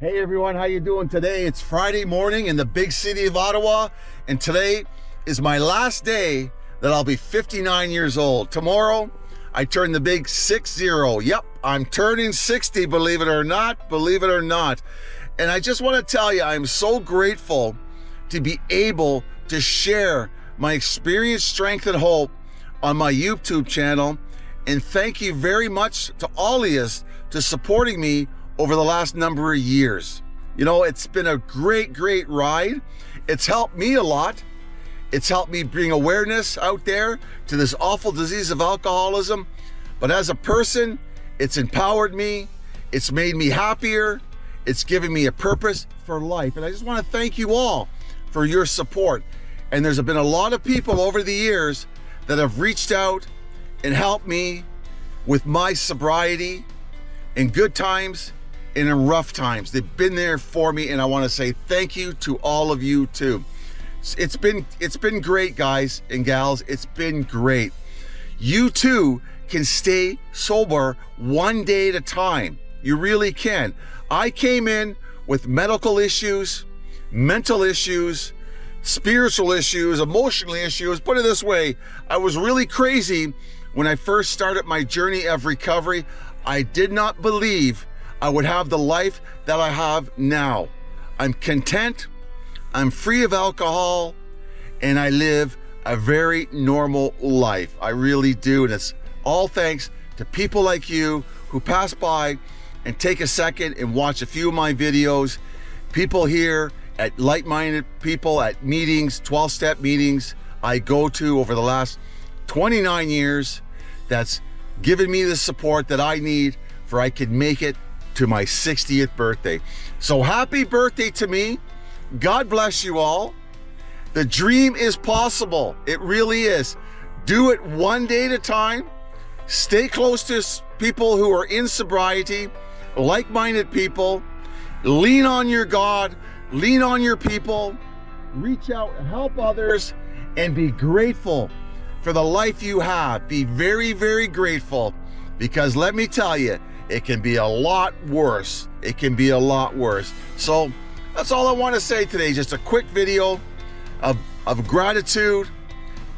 Hey everyone, how you doing today? It's Friday morning in the big city of Ottawa, and today is my last day that I'll be 59 years old. Tomorrow, I turn the big 6-0. Yep, I'm turning 60, believe it or not, believe it or not. And I just want to tell you, I'm so grateful to be able to share my experience, strength, and hope on my YouTube channel. And thank you very much to all of you to supporting me over the last number of years. You know, it's been a great, great ride. It's helped me a lot. It's helped me bring awareness out there to this awful disease of alcoholism. But as a person, it's empowered me. It's made me happier. It's given me a purpose for life. And I just want to thank you all for your support. And there's been a lot of people over the years that have reached out and helped me with my sobriety in good times and in rough times. They've been there for me and I want to say thank you to all of you too. It's been it's been great guys and gals. It's been great. You too can stay sober one day at a time. You really can. I came in with medical issues, mental issues, spiritual issues, emotional issues. Put it this way, I was really crazy when I first started my journey of recovery. I did not believe I would have the life that I have now. I'm content, I'm free of alcohol, and I live a very normal life. I really do. And it's all thanks to people like you who pass by and take a second and watch a few of my videos. People here at like-minded people at meetings, 12-step meetings I go to over the last 29 years that's given me the support that I need for I can make it to my 60th birthday. So happy birthday to me. God bless you all. The dream is possible. It really is. Do it one day at a time. Stay close to people who are in sobriety, like-minded people. Lean on your God, lean on your people, reach out, and help others, and be grateful for the life you have. Be very, very grateful because let me tell you, it can be a lot worse. It can be a lot worse. So that's all I want to say today. Just a quick video of, of gratitude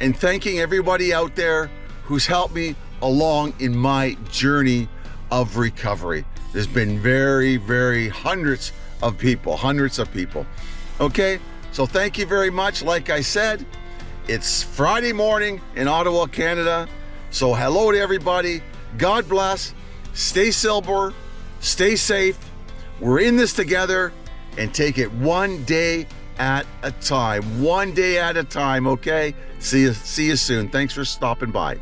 and thanking everybody out there who's helped me along in my journey of recovery. There's been very, very hundreds of people, hundreds of people. Okay, so thank you very much. Like I said, it's Friday morning in Ottawa, Canada. So hello to everybody. God bless. Stay sober, stay safe. We're in this together and take it one day at a time. One day at a time, okay? See you, see you soon. Thanks for stopping by.